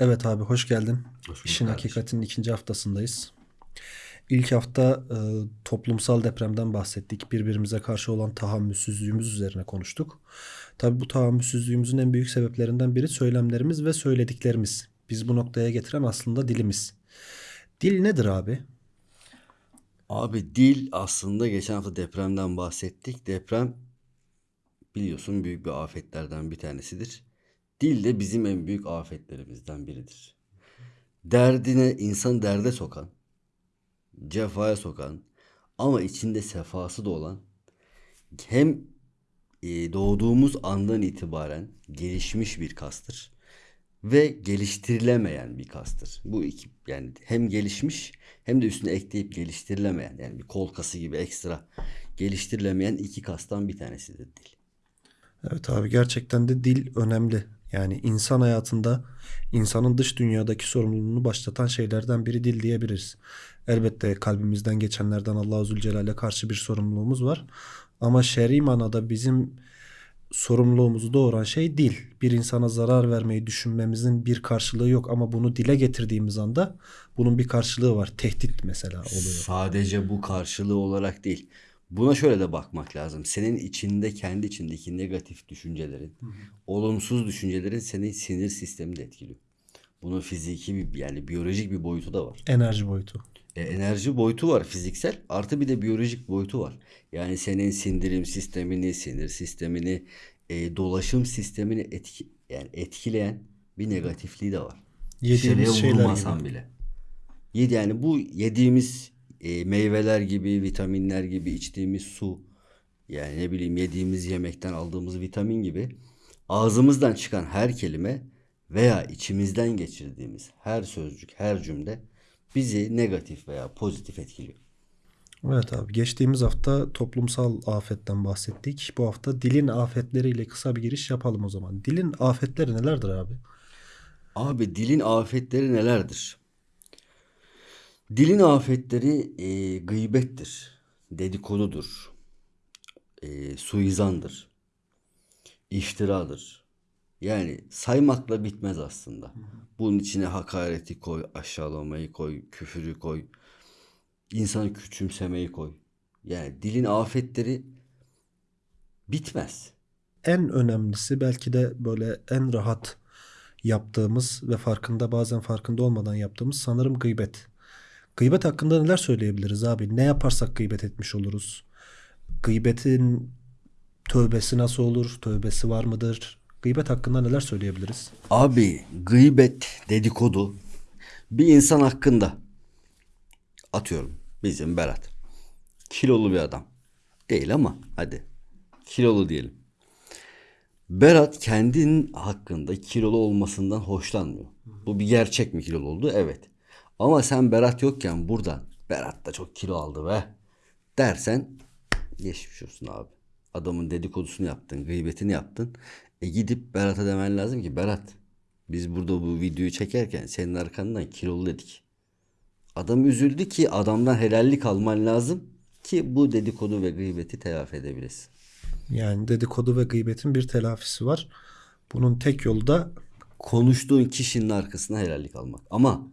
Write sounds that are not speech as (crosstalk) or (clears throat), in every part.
Evet abi hoş geldin. Hoş İşin kardeşim. Hakikatinin ikinci haftasındayız. İlk hafta e, toplumsal depremden bahsettik. Birbirimize karşı olan tahammülsüzlüğümüz üzerine konuştuk. Tabii bu tahammülsüzlüğümüzün en büyük sebeplerinden biri söylemlerimiz ve söylediklerimiz. Biz bu noktaya getiren aslında dilimiz. Dil nedir abi? Abi dil aslında geçen hafta depremden bahsettik. Deprem biliyorsun büyük bir afetlerden bir tanesidir. Dil de bizim en büyük afetlerimizden biridir. Derdine insan derde sokan, cefaya sokan ama içinde sefası da olan hem e, doğduğumuz andan itibaren gelişmiş bir kastır ve geliştirilemeyen bir kastır. Bu iki yani hem gelişmiş hem de üstüne ekleyip geliştirilemeyen yani bir kol kası gibi ekstra geliştirilemeyen iki kastan bir tanesidir dil. Evet abi gerçekten de dil önemli. Yani insan hayatında insanın dış dünyadaki sorumluluğunu başlatan şeylerden biri dil diyebiliriz. Elbette kalbimizden geçenlerden Allahu Zülcelal'e karşı bir sorumluluğumuz var. Ama şer'i manada bizim sorumluluğumuzu doğuran şey dil. Bir insana zarar vermeyi düşünmemizin bir karşılığı yok ama bunu dile getirdiğimiz anda bunun bir karşılığı var. Tehdit mesela oluyor. Sadece bu karşılığı olarak değil. Buna şöyle de bakmak lazım. Senin içinde kendi içindeki negatif düşüncelerin, olumsuz düşüncelerin senin sinir sistemini de etkiliyor. Bunun fiziki bir yani biyolojik bir boyutu da var. Enerji boyutu. E, enerji boyutu var fiziksel artı bir de biyolojik boyutu var. Yani senin sindirim sistemini, sinir sistemini, e, dolaşım sistemini etki, yani etkileyen bir negatifliği de var. Yediğimiz Dışarıya şeyler vurmasan gibi. bile. Yedi yani bu yediğimiz e, meyveler gibi, vitaminler gibi, içtiğimiz su, yani ne bileyim yediğimiz yemekten aldığımız vitamin gibi ağzımızdan çıkan her kelime veya içimizden geçirdiğimiz her sözcük, her cümle bizi negatif veya pozitif etkiliyor. Evet abi geçtiğimiz hafta toplumsal afetten bahsettik. Bu hafta dilin afetleriyle kısa bir giriş yapalım o zaman. Dilin afetleri nelerdir abi? Abi dilin afetleri nelerdir? Dilin afetleri e, gıybettir, dedikodudur, e, suizandır, iftiradır. Yani saymakla bitmez aslında. Bunun içine hakareti koy, aşağılamayı koy, küfürü koy, insanı küçümsemeyi koy. Yani dilin afetleri bitmez. En önemlisi belki de böyle en rahat yaptığımız ve farkında bazen farkında olmadan yaptığımız sanırım gıybet. Gıybet hakkında neler söyleyebiliriz abi? Ne yaparsak gıybet etmiş oluruz? Gıybetin tövbesi nasıl olur? Tövbesi var mıdır? Gıybet hakkında neler söyleyebiliriz? Abi gıybet, dedikodu bir insan hakkında atıyorum bizim Berat. Kilolu bir adam. Değil ama hadi kilolu diyelim. Berat kendinin hakkında kilolu olmasından hoşlanmıyor. Bu bir gerçek mi kilolu oldu? Evet. Ama sen Berat yokken buradan Berat da çok kilo aldı be dersen geçmiş olsun abi. Adamın dedikodusunu yaptın, gıybetini yaptın. E gidip Berat'a demen lazım ki Berat biz burada bu videoyu çekerken senin arkandan kilolu dedik. Adam üzüldü ki adamdan helallik alman lazım ki bu dedikodu ve gıybeti telafi edebilesin. Yani dedikodu ve gıybetin bir telafisi var. Bunun tek yolu da Konuştuğun kişinin arkasına helallik almak. Ama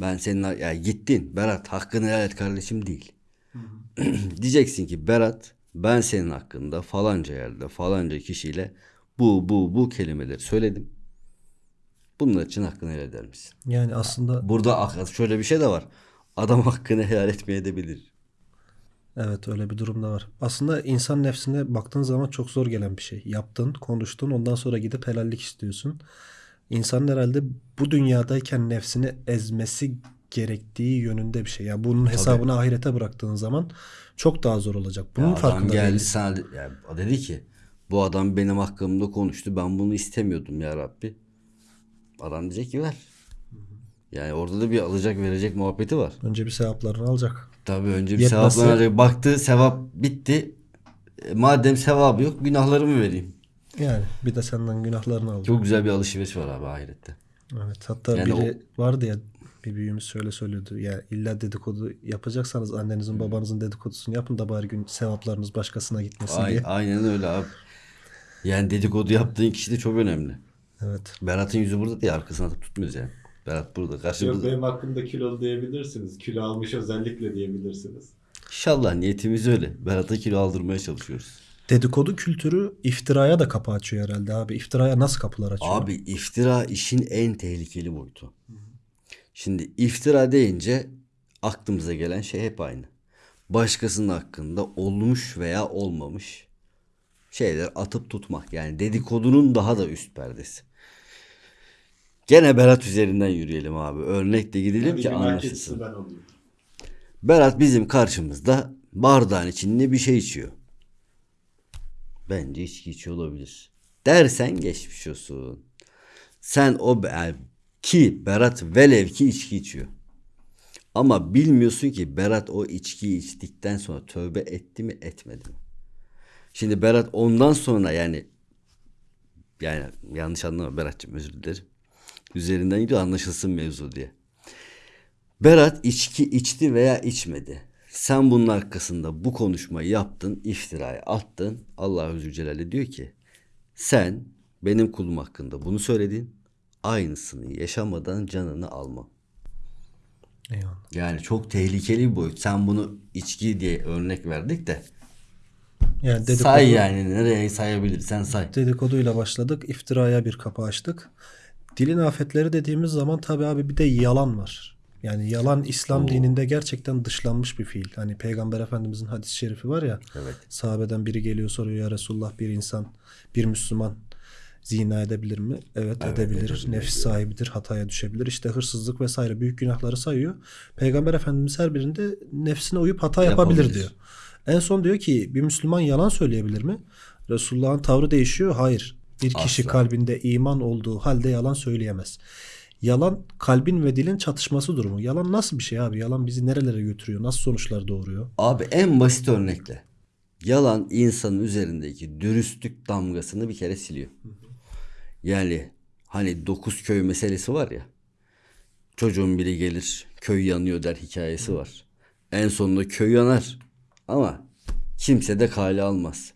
ben senin ya gittin Berat hakkını helal et kardeşim değil. (clears throat) Diyeceksin ki Berat ben senin hakkında falanca yerde falanca kişiyle bu bu bu kelimeleri söyledim. Bunlar için hakkını helal eder misin? yani aslında Burada şöyle bir şey de var. Adam hakkını helal etmeye de bilir. Evet öyle bir durum da var. Aslında insan nefsine baktığın zaman çok zor gelen bir şey. Yaptın, konuştun, ondan sonra gidip helallik istiyorsun. İnsanın herhalde bu dünyadayken nefsini ezmesi gerektiği yönünde bir şey. Yani bunun hesabını ahirete bıraktığın zaman çok daha zor olacak. Bunun Ya adam farkında geldi değiliz. sana de- ya o dedi ki bu adam benim hakkımda konuştu. Ben bunu istemiyordum ya Rabbi. Adam diyecek ki ver. Yani orada da bir alacak verecek muhabbeti var. Önce bir sevaplarını alacak. Tabii önce bir Yetmezse- sevaplar alacak. Baktı sevap bitti. E, madem sevabı yok günahlarımı vereyim. Yani bir de senden günahlarını alacak. Çok güzel bir alışveriş var abi ahirette. Evet hatta Yani biri vardı ya bir büyüğümüz şöyle söylüyordu. Ya illa dedikodu yapacaksanız annenizin babanızın dedikodusunu yapın da bari gün sevaplarınız başkasına gitmesin Ay- diye. aynen öyle abi. Yani dedikodu yaptığın kişi de çok önemli. Evet. Berat'ın yüzü burada diye arkasına atıp tutmuyoruz yani. Berat burada Yok karşımızda. benim hakkımda kilolu diyebilirsiniz. Kilo almış özellikle diyebilirsiniz. İnşallah niyetimiz öyle. Berat'a kilo aldırmaya çalışıyoruz. Dedikodu kültürü iftiraya da kapı açıyor herhalde abi. İftiraya nasıl kapılar açıyor? Abi iftira işin en tehlikeli boyutu. Şimdi iftira deyince aklımıza gelen şey hep aynı. Başkasının hakkında olmuş veya olmamış şeyler atıp tutmak. Yani dedikodunun daha da üst perdesi. Gene Berat üzerinden yürüyelim abi. Örnekle gidelim Hadi ki anlaşılsın. Berat bizim karşımızda bardağın içinde bir şey içiyor. Bence içki içiyor olabilir. Dersen geçmiş olsun. Sen o ki Berat velev ki içki içiyor. Ama bilmiyorsun ki Berat o içkiyi içtikten sonra tövbe etti mi etmedi mi? Şimdi Berat ondan sonra yani yani yanlış anlama Berat'cığım özür dilerim. Üzerinden gidiyor anlaşılsın mevzu diye. Berat içki içti veya içmedi. Sen bunun arkasında bu konuşmayı yaptın, iftirayı attın. Allah Zülcelal'e diyor ki sen benim kulum hakkında bunu söyledin. Aynısını yaşamadan canını almam. Eyvallah. Yani çok tehlikeli bir boyut. Sen bunu içki diye örnek verdik de Yani dedikodu, say yani nereye sayabilirsen say. dedikoduyla başladık. iftiraya bir kapı açtık. Dilin afetleri dediğimiz zaman tabii abi bir de yalan var. Yani yalan İslam dininde gerçekten dışlanmış bir fiil. Hani Peygamber Efendimizin hadis-i şerifi var ya. Evet. Sahabeden biri geliyor soruyor ya Resulullah bir insan, bir Müslüman zina edebilir mi? Evet, edebilir. edebilir Nefis sahibidir, hataya düşebilir. İşte hırsızlık vesaire büyük günahları sayıyor. Peygamber Efendimiz her birinde nefsine uyup hata yapabilir, Yapabilir. diyor. En son diyor ki bir Müslüman yalan söyleyebilir mi? Resulullah'ın tavrı değişiyor. Hayır. Bir kişi Asla. kalbinde iman olduğu halde yalan söyleyemez. Yalan kalbin ve dilin çatışması durumu. Yalan nasıl bir şey abi? Yalan bizi nerelere götürüyor? Nasıl sonuçlar doğuruyor? Abi en basit örnekle. Yalan insanın üzerindeki dürüstlük damgasını bir kere siliyor. Yani hani dokuz köy meselesi var ya. Çocuğun biri gelir köy yanıyor der hikayesi var. En sonunda köy yanar. Ama kimse de kale almaz.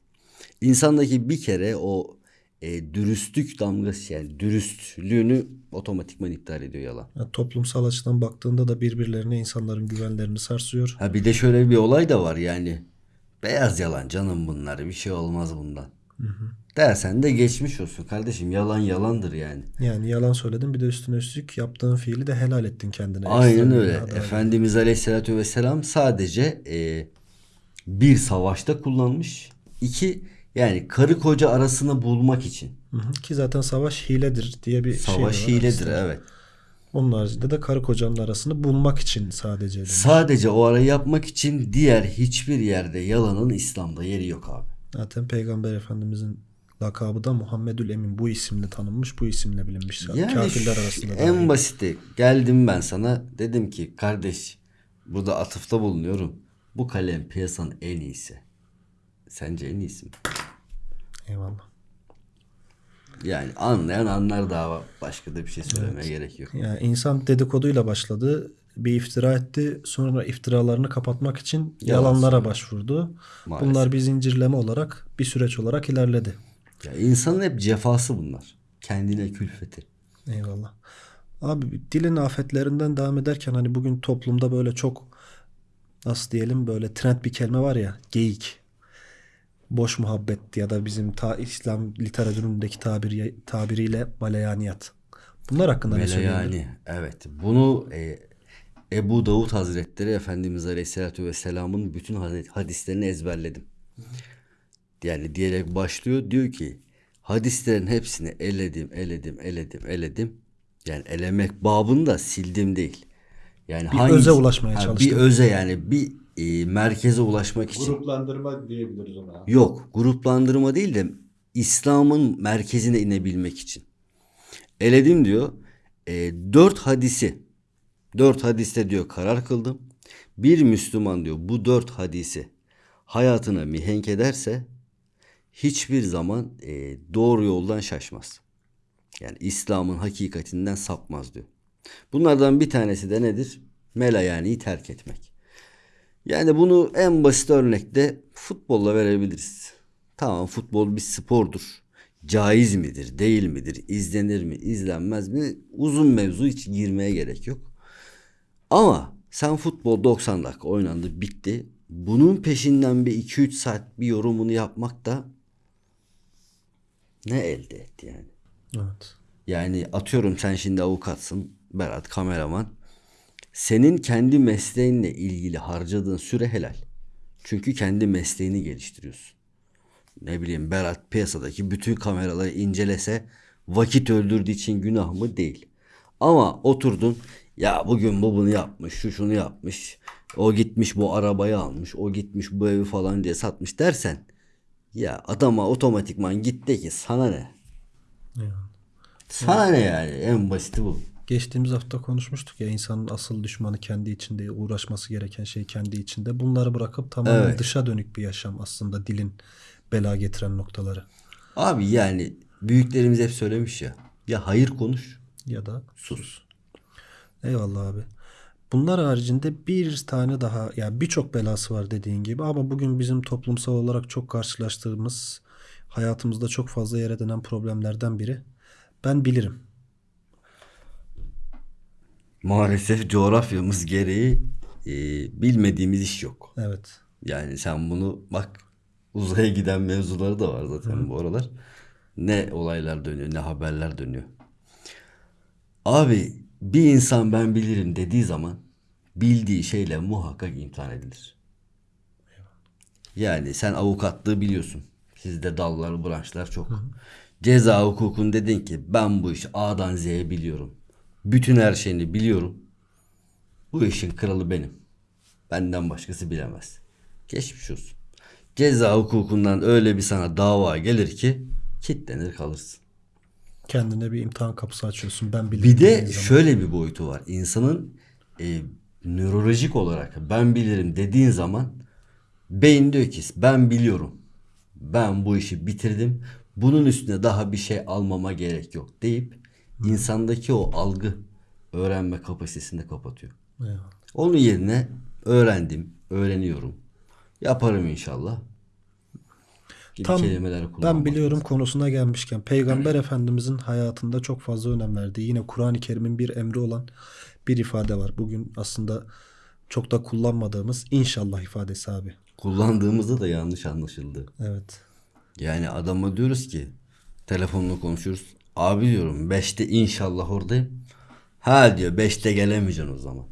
İnsandaki bir kere o e, dürüstlük damgası yani dürüstlüğünü otomatikman iptal ediyor yalan. Yani toplumsal açıdan baktığında da birbirlerine insanların güvenlerini sarsıyor. Ha bir de şöyle bir olay da var yani. Beyaz yalan canım bunlar bir şey olmaz bundan. Dersen de geçmiş olsun kardeşim yalan yalandır yani. Yani yalan söyledin bir de üstüne üstlük yaptığın fiili de helal ettin kendine. Aynen öyle. Efendimiz Aleyhisselatü Vesselam sadece e, bir savaşta kullanmış. İki yani karı koca arasını bulmak için. Hı hı. Ki zaten savaş hiledir diye bir şey de Savaş hiledir aslında. evet. Onun haricinde de karı kocanın arasını bulmak için sadece. demiş. Sadece o arayı yapmak için diğer hiçbir yerde yalanın İslam'da yeri yok abi. Zaten Peygamber Efendimizin lakabı da Muhammedül Emin bu isimle tanınmış, bu isimle bilinmiş. Yani Kafirler arasında en dahi. basiti geldim ben sana dedim ki kardeş burada atıfta bulunuyorum. Bu kalem piyasanın en iyisi. Sence en iyisi mi? Eyvallah. Yani anlayan anlar daha başka da bir şey söylemeye gerek yok. Yani insan dedikoduyla başladı. Bir iftira etti. Sonra iftiralarını kapatmak için Yalan yalanlara söylüyor. başvurdu. Maalesef. Bunlar bir zincirleme olarak, bir süreç olarak ilerledi. Ya insanın hep cefası bunlar. Kendine külfeti. Eyvallah. Abi dilin afetlerinden devam ederken hani bugün toplumda böyle çok nasıl diyelim böyle trend bir kelime var ya geyik. Boş muhabbet ya da bizim ta İslam literatüründeki tabiri, tabiriyle maleyaniyat. Bunlar hakkında ne söyleyebilirim? Melayani. Evet. Bunu e, Ebu Davud Hazretleri Efendimiz Aleyhisselatü Vesselam'ın bütün hadi- hadislerini ezberledim. Yani diyerek başlıyor. Diyor ki hadislerin hepsini eledim, eledim, eledim, eledim. Yani elemek babında sildim değil. Yani Bir öze ulaşmaya Ha, çalıştım. Bir öze yani bir e, merkeze ulaşmak için. Gruplandırma diyebiliriz ona. Yok gruplandırma değil de İslam'ın merkezine inebilmek için. Eledim diyor. E, dört hadisi dört hadiste diyor karar kıldım. Bir Müslüman diyor bu dört hadisi hayatına mihenk ederse hiçbir zaman e, doğru yoldan şaşmaz. Yani İslam'ın hakikatinden sapmaz diyor. Bunlardan bir tanesi de nedir? Melayani'yi terk etmek. Yani bunu en basit örnekte futbolla verebiliriz. Tamam futbol bir spordur. caiz midir, değil midir, izlenir mi, izlenmez mi? Uzun mevzu hiç girmeye gerek yok. Ama sen futbol 90 dakika oynandı, bitti. Bunun peşinden bir 2-3 saat bir yorumunu yapmak da ne elde etti yani? Evet. Yani atıyorum sen şimdi avukatsın, Berat kameraman. Senin kendi mesleğinle ilgili harcadığın süre helal. Çünkü kendi mesleğini geliştiriyorsun. Ne bileyim Berat piyasadaki bütün kameraları incelese vakit öldürdüğü için günah mı? Değil. Ama oturdun ya bugün bu bunu yapmış, şu şunu yapmış. O gitmiş bu arabayı almış, o gitmiş bu evi falan diye satmış dersen ya adama otomatikman git de ki sana ne? Yani. Sana ne yani? En basiti bu. Geçtiğimiz hafta konuşmuştuk ya insanın asıl düşmanı kendi içinde uğraşması gereken şey kendi içinde. Bunları bırakıp tamamen Evet. dışa dönük bir yaşam aslında dilin bela getiren noktaları. Abi yani büyüklerimiz hep söylemiş ya. Ya hayır konuş. Ya da Sus. eyvallah abi. Bunlar haricinde bir tane daha ya birçok belası var dediğin gibi ama bugün bizim toplumsal olarak çok karşılaştığımız hayatımızda çok fazla yer edinen problemlerden biri. Ben bilirim. Maalesef coğrafyamız gereği e, bilmediğimiz iş yok. Evet. Yani sen bunu bak uzaya giden mevzuları da var zaten bu aralar. Ne olaylar dönüyor ne haberler dönüyor. Abi bir insan ben bilirim dediği zaman bildiği şeyle muhakkak imtihan edilir. Yani sen avukatlığı biliyorsun. Sizde dallar, branşlar çok. Ceza hukukun dedin ki ben bu işi A'dan Z'ye biliyorum. Bütün her şeyini biliyorum. Bu işin kralı benim. Benden başkası bilemez. Geçmiş olsun. Ceza hukukundan öyle bir sana dava gelir ki kitlenir kalırsın. Kendine bir imtihan kapısı açıyorsun. Ben bilirim. Bir de zaman. şöyle bir boyutu var. İnsanın e, nörolojik olarak ben bilirim dediğin zaman beyin diyor ki ben biliyorum. Ben bu işi bitirdim. Bunun üstüne daha bir şey almama gerek yok deyip insandaki o algı öğrenme kapasitesini de kapatıyor. Eyvallah. Onun yerine öğrendim, öğreniyorum. Yaparım inşallah. Gibi Tam kelimeler ben biliyorum konusuna gelmişken Peygamber Efendimizin hayatında çok fazla önem verdiği yine Kur'an-ı Kerim'in bir emri olan bir ifade var. Bugün aslında çok da kullanmadığımız inşallah ifadesi abi. Kullandığımızda da yanlış anlaşıldı. Evet. Yani adama diyoruz ki telefonla konuşuyoruz. Abi diyorum 5'te inşallah oradayım. Ha diyor 5'te gelemeyeceksin o zaman.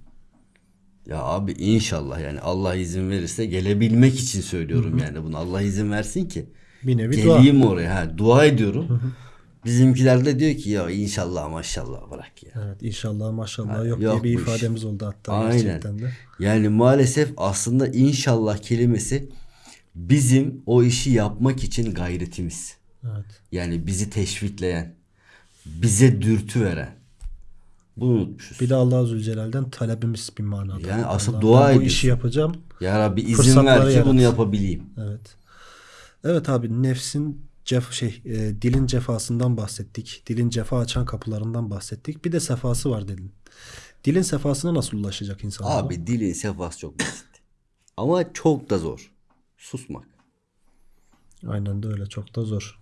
Ya abi inşallah yani Allah izin verirse gelebilmek için söylüyorum yani bunu. Allah izin versin ki Bir nevi dua. geleyim oraya. Ha, dua ediyorum. Bizimkiler de diyor ki ya inşallah maşallah bırak ya. Evet inşallah maşallah Ha, yok, yok diye bir bu iş. ifademiz oldu hatta Aynen. gerçekten de. Yani maalesef aslında inşallah kelimesi bizim o işi yapmak için gayretimiz. Evet. Yani bizi teşvikleyen, bize dürtü veren. Bunu unutmuşuz. Bir de Allah Zülcelal'den talebimiz bir manada. Yani asıl Allah'ım dua ben bu işi yapacağım. Ya Rabbi izin ver ki yarat. bunu yapabileyim. Evet. Evet abi nefsin cef şey e, dilin cefasından bahsettik. Dilin cefa açan kapılarından bahsettik. Bir de sefası var dedin. Dilin sefasına nasıl ulaşacak insan? Abi dilin sefası çok basit. Ama çok da zor. Susmak. Aynen de öyle çok da zor.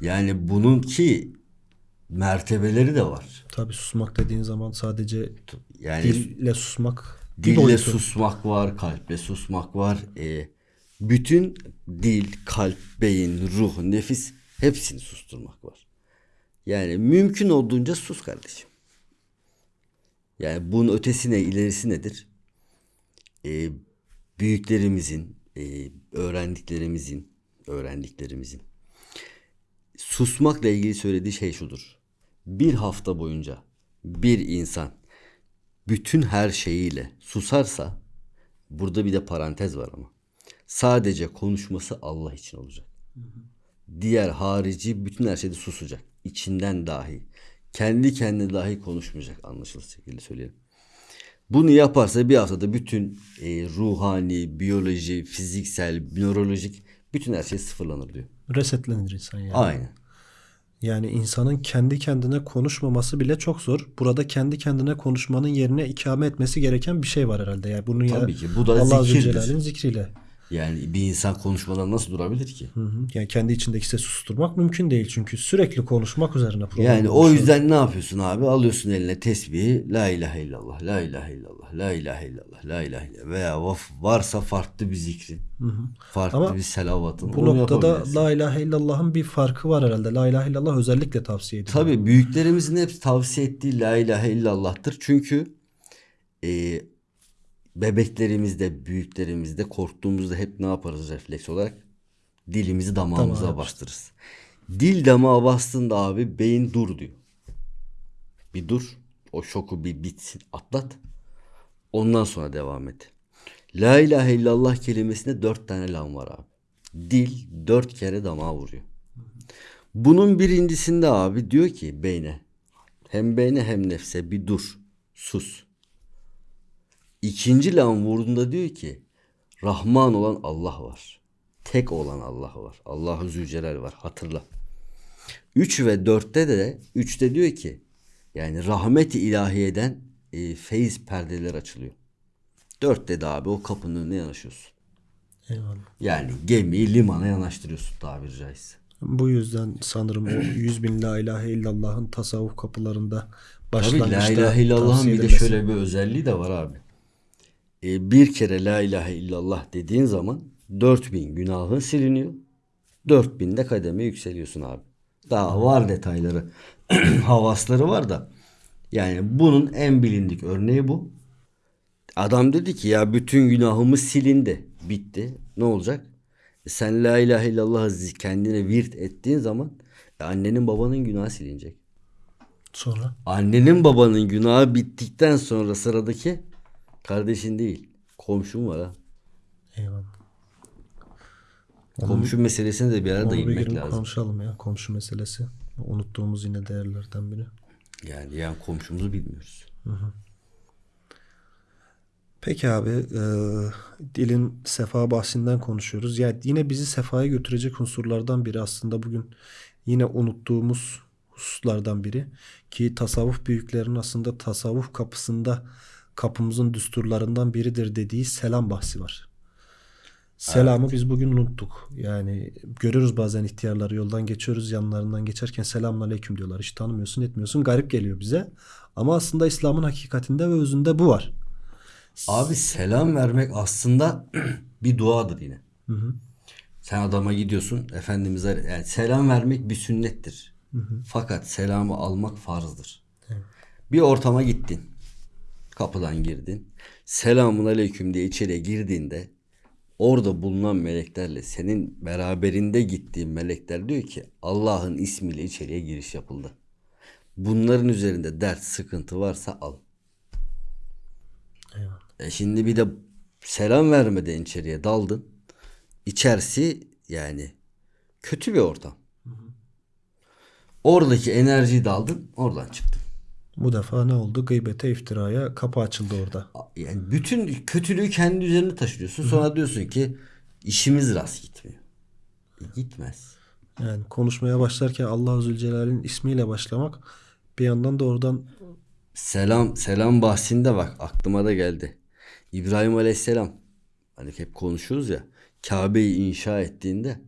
Yani bunun ki mertebeleri de var. Tabii susmak dediğin zaman sadece Yani dille susmak Dille boyutu. susmak var, kalple susmak var. Ee, bütün dil, kalp, beyin, ruh, nefis hepsini susturmak var. Yani mümkün olduğunca sus kardeşim. Yani bunun ötesi ne, ilerisi nedir? Ee, büyüklerimizin, e, öğrendiklerimizin, öğrendiklerimizin susmakla ilgili söylediği şey şudur. Bir hafta boyunca bir insan bütün her şeyiyle susarsa burada bir de parantez var ama. Sadece konuşması Allah için olacak. Diğer harici bütün her şeyde susacak. İçinden dahi. Kendi kendine dahi konuşmayacak anlaşılır şekilde söyleyelim. Bunu yaparsa bir haftada bütün e, ruhani, biyoloji, fiziksel, nörolojik bütün her şey sıfırlanır diyor. Resetlenir insan yani. Aynen. Yani insanın kendi kendine konuşmaması bile çok zor. Burada kendi kendine konuşmanın yerine ikame etmesi gereken bir şey var herhalde. Yani bunu ya Tabii ki. Bu da Allah zikirdir. Zikriyle. Yani bir insan konuşmadan nasıl durabilir ki? Hı hı. Yani kendi içindeki sesi susturmak mümkün değil çünkü sürekli konuşmak üzerine program Yani o yüzden ne yapıyorsun abi? Alıyorsun eline tesbihi La ilahe illallah, la ilahe illallah, la ilahe illallah, la ilahe illallah veya varsa farklı bir zikrin, farklı Ama bir selavatın. Bu noktada. La ilahe illallah'ın bir farkı var herhalde. La ilahe illallah özellikle tavsiye ediliyor. Tabii büyüklerimizin hepsi tavsiye ettiği la ilahe illallah'tır. Çünkü e, bebeklerimizde, büyüklerimizde korktuğumuzda hep ne yaparız refleks olarak? Dilimizi damağımıza Damağa bastırırız. Dil damağa bastığında abi beyin dur diyor. Bir dur. O şoku bir bitsin. Atlat. Ondan sonra devam et. La ilahe illallah kelimesinde dört tane lam var abi. Dil dört kere damağa vuruyor. Bunun birincisinde abi diyor ki beyne. Hem beyne hem nefse bir dur. Sus. İkinci lam vurduğunda diyor ki Rahman olan Allah var. Tek olan Allah var. Allahu Zülcelal var. Hatırla. 3 ve 4'te de 3'te diyor ki yani rahmet-i ilahiyeden e, feyiz perdeler açılıyor. 4'te de abi o kapının önüne yanaşıyorsun. Eyvallah. Yani gemiyi limana yanaştırıyorsun tabiri caizse. Bu yüzden sanırım o (clears throat) 100 bin La ilahe illallah'ın tasavvuf kapılarında Tabii başlangıçta la ilahe illallah'ın bir de şöyle bir özelliği de var abi. E, bir kere la ilahe illallah dediğin zaman 4000 günahın siliniyor. 4000 de kademe yükseliyorsun abi. Daha var detayları. (clears throat) Havasları var da. Yani bunun en bilindik örneği bu. Adam dedi ki ya bütün günahımız silindi. Bitti. Ne olacak? E sen la ilahe illallah kendine virt ettiğin zaman e, annenin babanın günahı silinecek. Sonra Annenin babanın günahı bittikten sonra sıradaki kardeşin değil. Komşun var ha. eyvallah. Komşu meselesine de bir arada gün lazım. konuşalım ya komşu meselesi. Unuttuğumuz yine değerlerden biri. Yani yani komşumuzu bilmiyoruz. Peki abi e, dilin sefa bahsinden konuşuyoruz. Yani yine bizi sefaya götürecek unsurlardan biri aslında bugün yine unuttuğumuz hususlardan biri. Ki tasavvuf büyüklerinin aslında tasavvuf kapısında kapımızın düsturlarından biridir dediği selam bahsi var. Selamı biz bugün unuttuk. Yani görüyoruz bazen ihtiyarları yoldan geçiyoruz yanlarından geçerken selamun aleyküm diyorlar. Hiç tanımıyorsun etmiyorsun garip geliyor bize. Ama aslında İslam'ın hakikatinde ve özünde bu var. Abi selam vermek aslında (clears throat) bir duadır yine. Sen adama gidiyorsun Efendimiz'e yani selam vermek bir sünnettir. Fakat selamı almak farzdır. Bir ortama gittin. Kapıdan girdin. Selamun aleyküm diye içeriye girdiğinde orada bulunan meleklerle senin beraberinde gittiğin melekler diyor ki Allah'ın ismiyle içeriye giriş yapıldı. Bunların üzerinde dert, sıkıntı varsa al. Eyvallah. E şimdi bir de selam vermeden içeriye daldın. İçerisi yani kötü bir ortam. Oradaki enerjiyi daldın, oradan çıktın. Bu defa ne oldu? Gıybete, iftiraya kapı açıldı orada. Yani bütün kötülüğü kendi üzerine taşıyorsun. Sonra diyorsun ki işimiz rast gitmiyor. E, gitmez. Yani konuşmaya başlarken Allah Zülcelal'in ismiyle başlamak bir yandan da oradan Selam selam bahsinde bak aklıma da geldi. İbrahim Aleyhisselam hani hep konuşuyoruz ya Kabe'yi inşa ettiğinde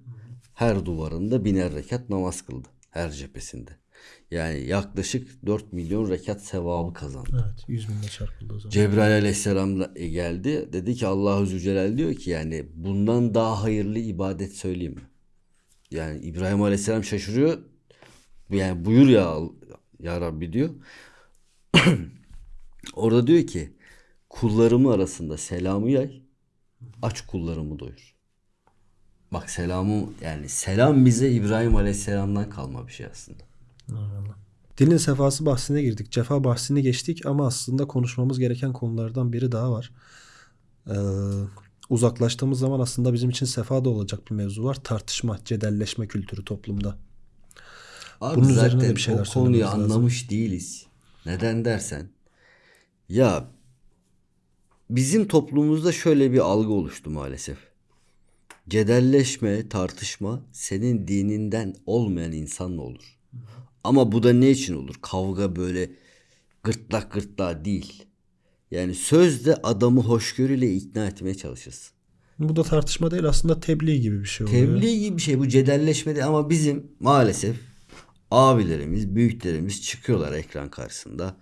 her duvarında biner rekat namaz kıldı. Her cephesinde. Yani yaklaşık 4 milyon rekat sevabı kazandı. evet 100 binle çarpıldı o zaman. Cebrail aleyhisselam da geldi. Dedi ki Allahu Zülcelal diyor ki yani bundan daha hayırlı ibadet söyleyeyim mi? Yani İbrahim aleyhisselam şaşırıyor. Yani buyur ya ya Rabbi diyor. (clears throat) Orada diyor ki kullarımı arasında selamı yay. Aç kullarımı doyur. Bak selamı yani selam bize İbrahim aleyhisselamdan kalma bir şey aslında. Eyvallah. Dilin sefası bahsine girdik. Cefa bahsini geçtik ama aslında konuşmamız gereken konulardan biri daha var. Ee, uzaklaştığımız zaman aslında bizim için sefa da olacak bir mevzu var. Tartışma, cedelleşme kültürü toplumda. Abi Bunun üzerine zaten de bir şeyler o konuyu söylememiz lazım. anlamış değiliz. Neden dersen ya bizim toplumumuzda şöyle bir algı oluştu maalesef. Cedelleşme, tartışma senin dininden olmayan insanla olur. Ama bu da ne için olur? Kavga böyle gırtlak gırtlağa değil. Yani sözde adamı hoşgörüyle ikna etmeye çalışırsın. Bu da tartışma değil aslında tebliğ gibi bir şey oluyor. Tebliğ gibi bir şey bu cedelleşme değil ama bizim maalesef abilerimiz, büyüklerimiz çıkıyorlar ekran karşısında.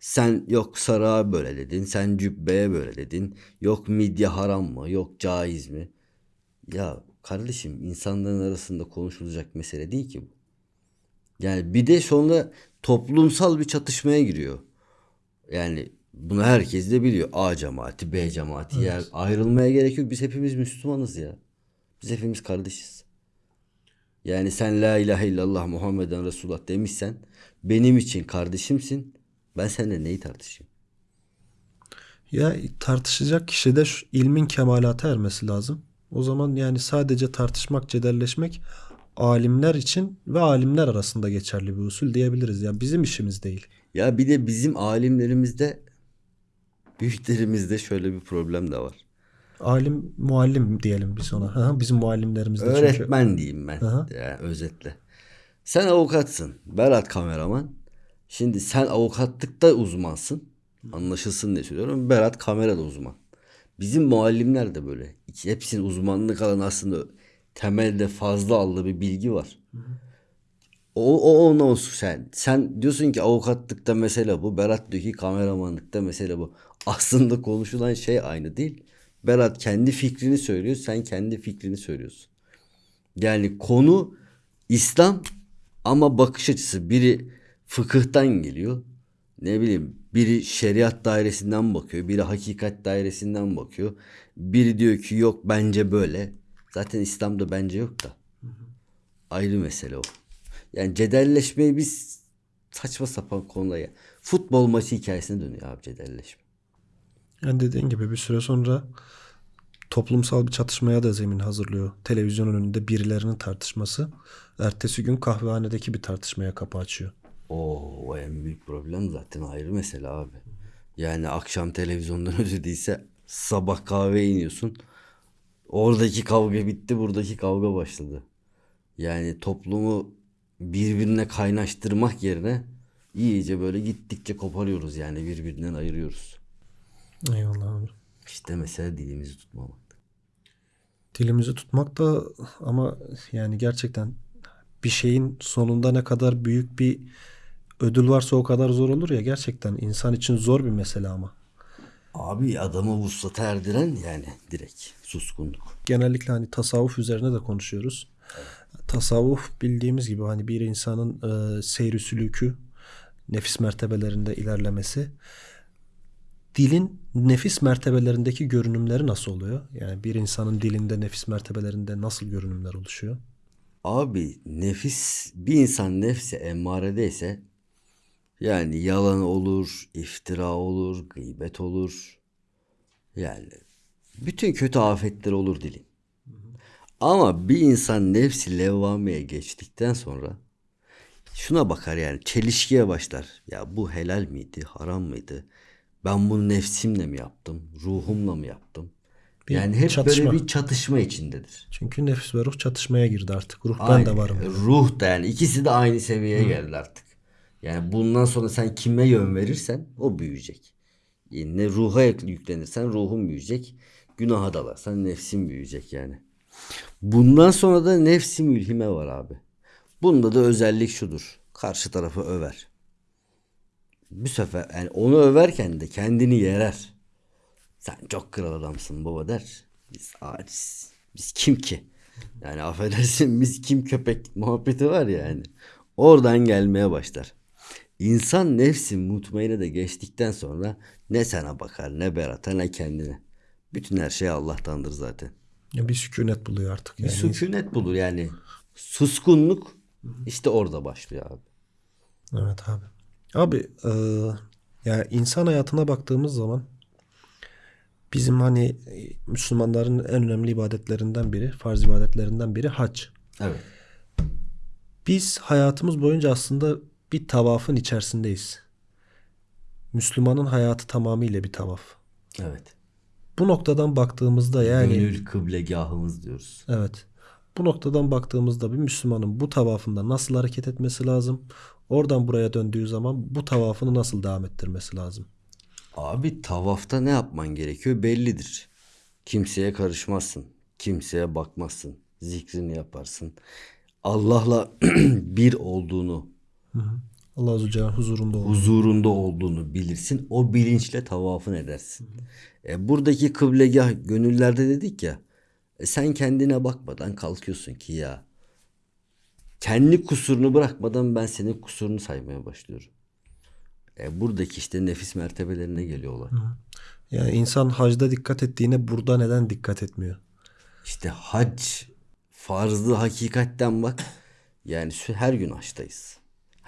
Sen yok sarığa böyle dedin, sen cübbeye böyle dedin. Yok midye haram mı, yok caiz mi? Ya kardeşim insanların arasında konuşulacak mesele değil ki bu. Yani bir de sonra toplumsal bir çatışmaya giriyor. Yani bunu herkes de biliyor. A cemaati, B cemaati. Yani ayrılmaya gerek yok. Biz hepimiz Müslümanız ya. Biz hepimiz kardeşiz. Yani sen la ilahe illallah Muhammeden Resulullah demişsen benim için kardeşimsin. Ben seninle neyi tartışayım? Ya tartışacak kişi de şu ilmin kemalata ermesi lazım. O zaman yani sadece tartışmak, cedelleşmek alimler için ve alimler arasında geçerli bir usul diyebiliriz. Ya bizim işimiz değil. Ya bir de bizim alimlerimizde büyüklerimizde şöyle bir problem de var. Alim, muallim diyelim biz ona. Hı, bizim muallimlerimiz de çünkü. Öğretmen diyeyim ben. Aha. Yani özetle. Sen avukatsın. Berat kameraman. Şimdi sen avukatlıkta uzmansın. Anlaşılsın diye söylüyorum. Berat kamerada uzman. Bizim muallimler de böyle. Hepsinin uzmanlık alanı aslında temelde fazla aldığı bir bilgi var. O, o ona olsun sen. Sen diyorsun ki avukatlıkta mesele bu. Berat diyor ki kameramanlıkta mesele bu. Aslında konuşulan şey aynı değil. Berat kendi fikrini söylüyor. Sen kendi fikrini söylüyorsun. Yani konu İslam ama bakış açısı biri fıkıhtan geliyor. Ne bileyim biri şeriat dairesinden bakıyor. Biri hakikat dairesinden bakıyor. Biri diyor ki yok bence böyle. Zaten İslam'da bence yok da. Ayrı mesele o. Yani cedelleşmeyi biz saçma sapan konulara. Futbol maçı hikayesine dönüyor abi cedelleşme. Yani dediğin gibi bir süre sonra toplumsal bir çatışmaya da zemin hazırlıyor. Televizyon önünde birilerinin tartışması. Ertesi gün kahvehanedeki bir tartışmaya kapı açıyor. Oo, o en büyük problem zaten ayrı mesele abi. Yani akşam televizyondan (laughs) ödediyse sabah kahveye iniyorsun. Oradaki kavga bitti, buradaki kavga başladı. Yani toplumu birbirine kaynaştırmak yerine iyice böyle gittikçe koparıyoruz yani birbirinden ayırıyoruz. Eyvallah abi. İşte mesele dilimizi tutmamak. Dilimizi tutmak da ama yani gerçekten bir şeyin sonunda ne kadar büyük bir ödül varsa o kadar zor olur ya gerçekten insan için zor bir mesele ama. Abi adamı vuslata erdiren yani direkt suskunluk. Genellikle hani tasavvuf üzerine de konuşuyoruz. Tasavvuf bildiğimiz gibi hani bir insanın e, seyri sülükü, nefis mertebelerinde ilerlemesi. Dilin nefis mertebelerindeki görünümleri nasıl oluyor? Yani bir insanın dilinde nefis mertebelerinde nasıl görünümler oluşuyor? Abi nefis bir insan nefsi emmaredeyse yani yalan olur, iftira olur, gıybet olur. Yani bütün kötü afetler olur dilin. Ama bir insan nefsi levvameye geçtikten sonra şuna bakar yani çelişkiye başlar. Ya bu helal miydi, haram mıydı? Ben bunu nefsimle mi yaptım, ruhumla mı yaptım? Bir yani hep çatışma. böyle bir çatışma içindedir. Çünkü nefis ve ruh çatışmaya girdi artık. Ruh ben Aynen. de varım. Ruh da yani ikisi de aynı seviyeye geldi artık. Yani bundan sonra sen kime yön verirsen o büyüyecek. Yani ne ruha yüklenirsen ruhun büyüyecek. Günaha dalarsan nefsin büyüyecek yani. Bundan sonra da nefsi mülhime var abi. Bunda da özellik şudur. Karşı tarafı över. Bu sefer yani onu överken de kendini yerer. Sen çok kral adamsın baba der. Biz aciz. Biz kim ki? Yani affedersin biz kim köpek muhabbeti var ya yani. Oradan gelmeye başlar. İnsan nefsi mutmainne de geçtikten sonra ne sana bakar ne Berat'a ne kendine. Bütün her şey Allah'tandır zaten. Ya bir sükunet buluyor artık. Bir Yani. sükunet bulur yani. Suskunluk işte orada başlıyor abi. Evet abi. Abi e, ya insan hayatına baktığımız zaman bizim hani e, Müslümanların en önemli ibadetlerinden biri, farz ibadetlerinden biri hac. Evet. Biz hayatımız boyunca aslında bir tavafın içerisindeyiz. Müslümanın hayatı tamamıyla bir tavaf. Evet. Bu noktadan baktığımızda yani Gönül kıblegahımız diyoruz. Evet. Bu noktadan baktığımızda bir Müslümanın bu tavafında nasıl hareket etmesi lazım? Oradan buraya döndüğü zaman bu tavafını nasıl devam ettirmesi lazım? Abi tavafta ne yapman gerekiyor bellidir. Kimseye karışmazsın. Kimseye bakmazsın. Zikrini yaparsın. Allah'la (clears throat) bir olduğunu, Allah Azze ve Celle huzurunda olur. huzurunda olduğunu bilirsin. O bilinçle tavafın edersin. E, buradaki kıblegah gönüllerde dedik ya. e, sen kendine bakmadan kalkıyorsun ki ya. Kendi kusurunu bırakmadan ben senin kusurunu saymaya başlıyorum. E, buradaki işte nefis mertebelerine geliyorlar. Yani insan hacda dikkat ettiğine burada neden dikkat etmiyor? İşte hac farzı hakikatten bak. Yani her gün haçtayız.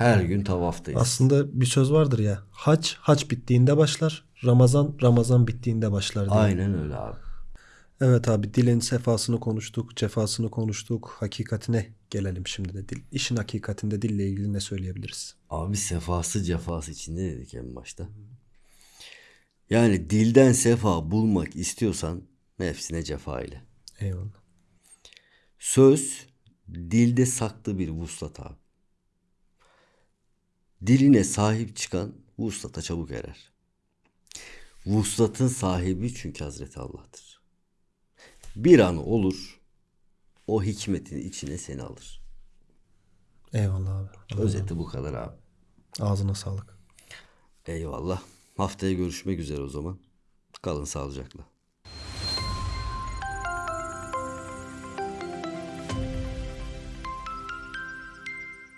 Her gün tavaftayız. Aslında bir söz vardır ya. Hac, hac bittiğinde başlar. Ramazan, Ramazan bittiğinde başlar diye. Aynen öyle abi. Evet abi dilin sefasını konuştuk, cefasını konuştuk. Hakikatine gelelim şimdi de. Dil, işin hakikatinde dille ilgili ne söyleyebiliriz? Abi sefası cefası içinde dedik en başta. Yani dilden sefa bulmak istiyorsan nefsine cefa ile. Eyvallah. Söz dilde saklı bir vuslat abi. Diline sahip çıkan vuslata çabuk erer. Vuslatın sahibi çünkü Hazreti Allah'tır. Bir an olur o hikmetin içine seni alır. Eyvallah abi. Özeti bu kadar abi. Ağzına sağlık. Eyvallah. Haftaya görüşmek üzere o zaman. Kalın sağlıcakla.